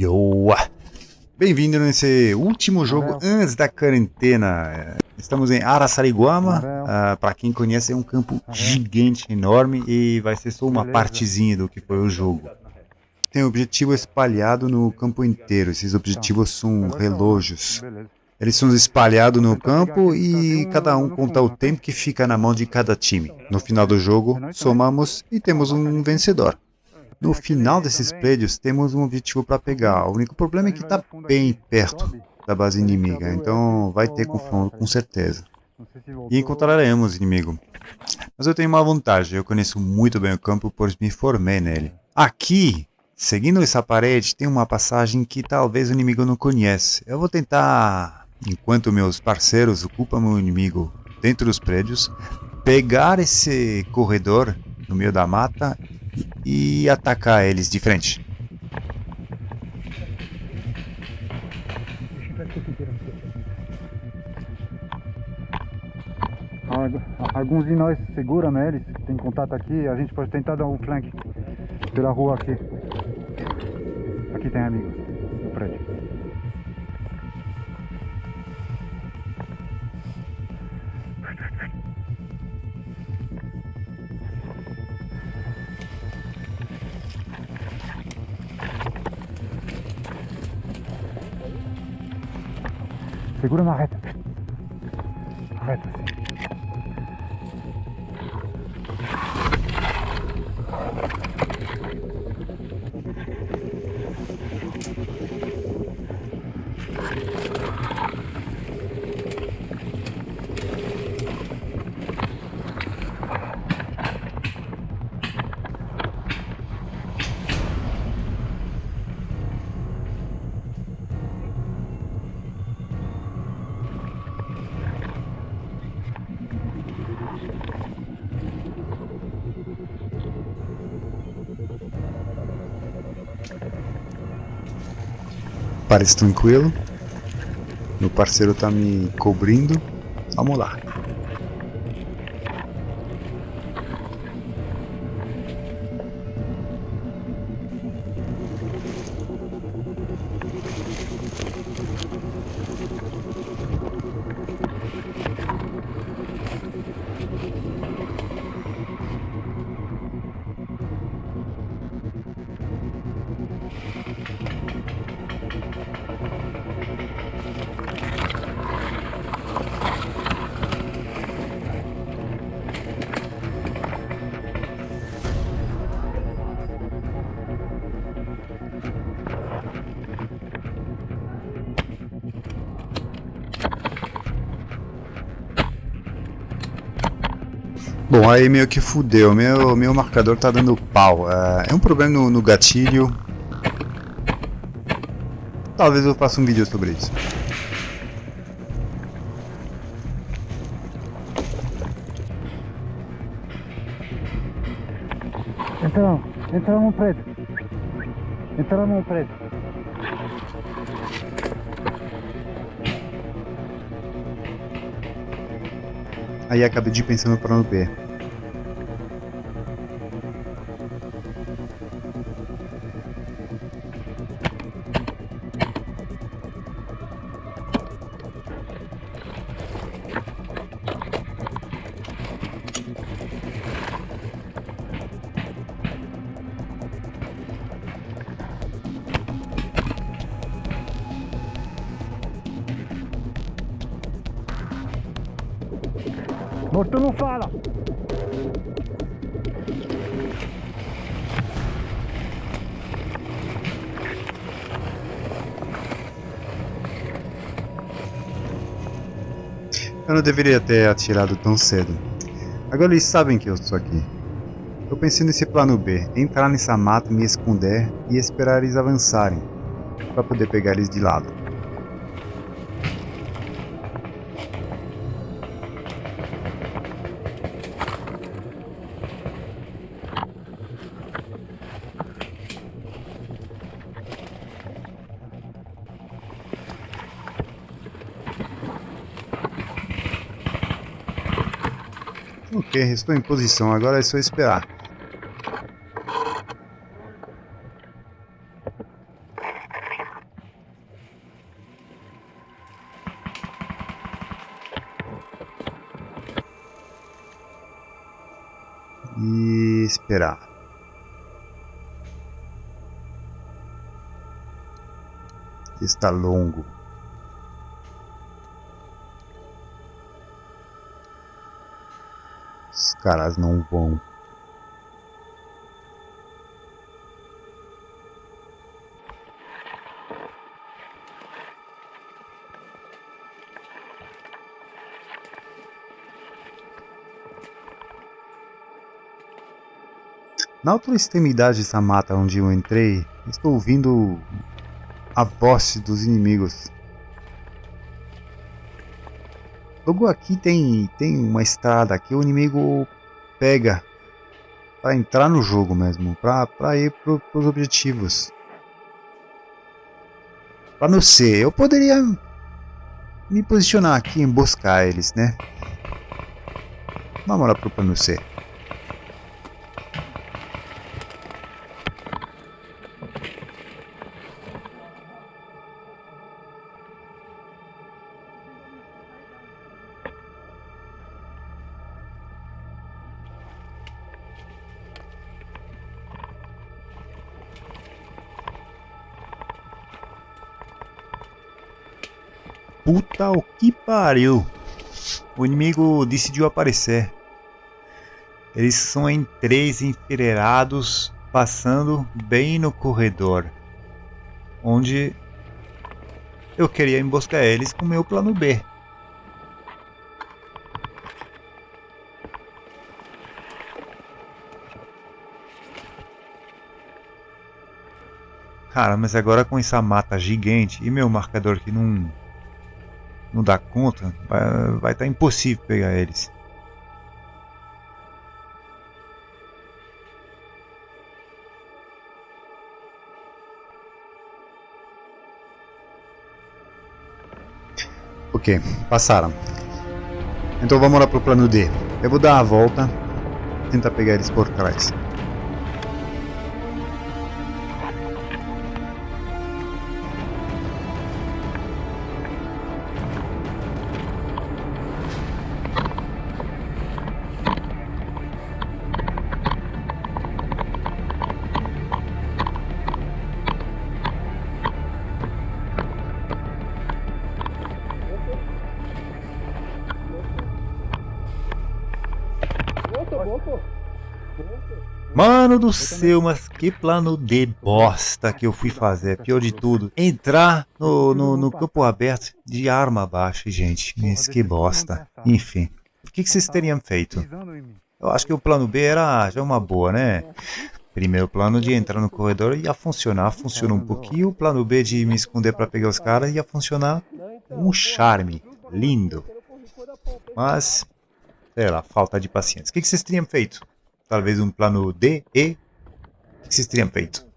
Yo! Bem-vindo nesse último jogo antes da quarentena. Estamos em Araçariguama. Uh, Para quem conhece, é um campo gigante, enorme e vai ser só uma partezinha do que foi o jogo. Tem objetivo espalhado no campo inteiro. Esses objetivos são relógios. Eles são espalhados no campo e cada um conta o tempo que fica na mão de cada time. No final do jogo, somamos e temos um vencedor. No final desses prédios, temos um objetivo para pegar. O único problema é que está bem perto da base inimiga, então vai ter confronto com certeza. E encontraremos inimigo. Mas eu tenho uma vantagem, eu conheço muito bem o campo, pois me formei nele. Aqui, seguindo essa parede, tem uma passagem que talvez o inimigo não conhece. Eu vou tentar enquanto meus parceiros ocupam o inimigo dentro dos prédios, pegar esse corredor no meio da mata e atacar eles de frente. Alguns de nós seguram neles, né, tem contato aqui, a gente pode tentar dar um flank pela rua aqui. Aqui tem amigos Segura na reta. Reta assim. Parece tranquilo. Meu parceiro tá me cobrindo. Vamos lá. Bom, aí meio que fudeu, meu, meu marcador tá dando pau. É, é um problema no, no gatilho. Talvez eu faça um vídeo sobre isso. Entra, entra no prédio. Entra no prédio. Aí acabei de pensar no plano B. Morto não fala! Eu não deveria ter atirado tão cedo. Agora eles sabem que eu estou aqui. Eu pensei nesse plano B, entrar nessa mata, me esconder e esperar eles avançarem, para poder pegar eles de lado. Ok, estou em posição, agora é só esperar. E esperar. Está longo. Os caras não vão. Na outra extremidade dessa mata onde eu entrei, estou ouvindo a voz dos inimigos. Logo aqui tem, tem uma estrada que o inimigo pega para entrar no jogo mesmo, para ir para os objetivos. Para não ser, eu poderia me posicionar aqui e emboscar eles, né? Vamos lá para o plano C. Puta o que pariu. O inimigo decidiu aparecer. Eles são em três enfileirados, passando bem no corredor. Onde eu queria emboscar eles com meu plano B. Cara, mas agora com essa mata gigante e meu marcador que não não dá conta, vai estar tá impossível pegar eles. Ok, passaram. Então vamos lá pro plano D. Eu vou dar a volta, tentar pegar eles por trás. Mano do céu, mas que plano de bosta que eu fui fazer. Pior de tudo, entrar no, no, no campo aberto de arma baixa, gente. Mas que bosta. Enfim, o que, que vocês teriam feito? Eu acho que o plano B era já uma boa, né? Primeiro plano de entrar no corredor ia funcionar, funcionou um pouquinho. O plano B de me esconder para pegar os caras ia funcionar um charme. Lindo. Mas, sei lá, falta de paciência. O que, que vocês teriam feito? Talvez um plano D, E, o que vocês teriam feito?